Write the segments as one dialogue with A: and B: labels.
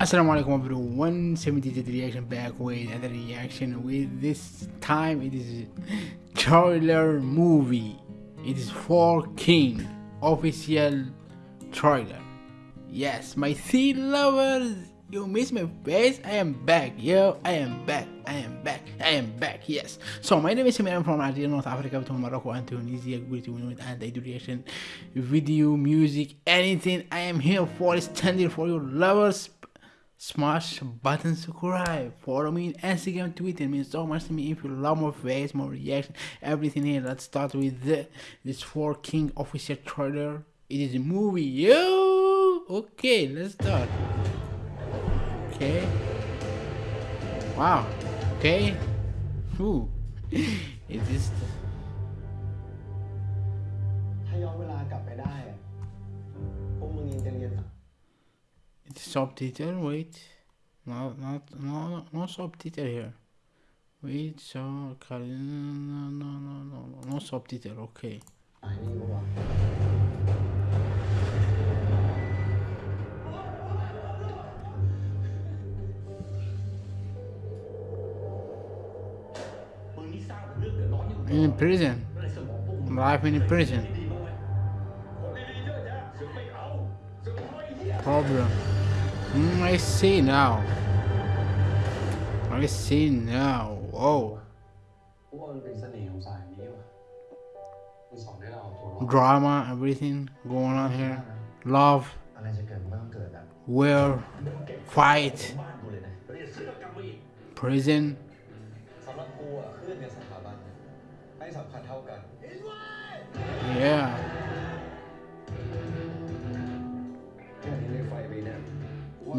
A: Assalamu alaikum everyone 73 reaction back with another reaction. With this time it is trailer movie. It is for king. Official trailer. Yes my sea lovers you miss my face. I am back yo. I am back. I am back. I am back yes. So my name is Samir. I'm from Algeria North Africa between Morocco and Tunisia great to and I do reaction video music. Anything I am here for standing for your lovers smash button subscribe follow me on instagram twitter it means so much to me if you love more face more reaction everything here let's start with the, this for king official trailer it is a movie yo okay let's start okay wow okay Ooh. is this
B: ถ้าย้อนเวลากลับไปได้
A: subtitle wait. Not not no no subtitle here. Wait so no no no no no subtitle okay. In prison. Life in prison. Problem. Mm, I see now. I see now. Oh. Drama, everything going on here. Love. Will. Fight. Prison.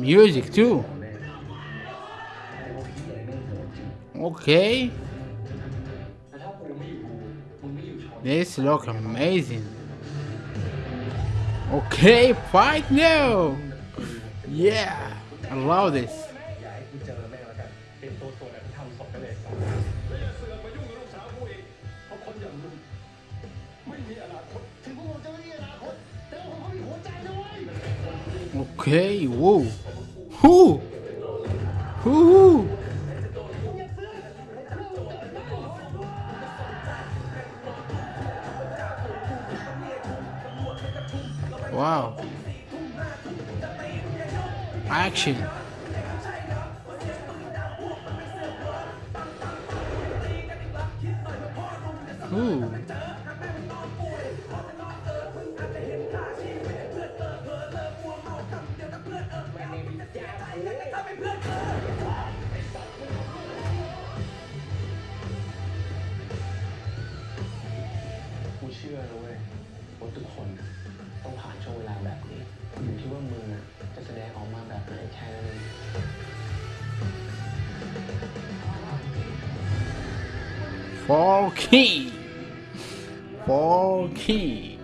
A: music too. Okay. This look amazing. Okay, fight now! Yeah, I love this. Okay, whoa. Who? Who? Wow. Action. Ooh.. Fall King Fall King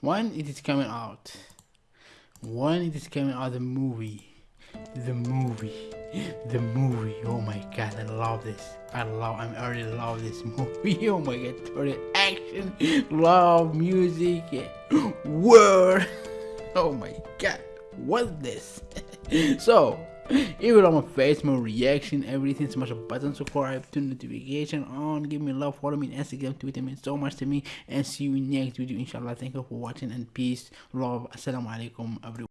A: when it is coming out when it is coming out the movie the movie the movie. Oh my god i love this. I love i already love this movie. Oh my god action, love, music, word. Oh my god, what's this? so, you love my face, my reaction, everything, smash a button, subscribe, turn notification on, give me love, follow me on Instagram, Twitter, means so much to me, and see you in next video, inshallah. Thank you for watching, and peace, love, assalamu alaikum, everyone.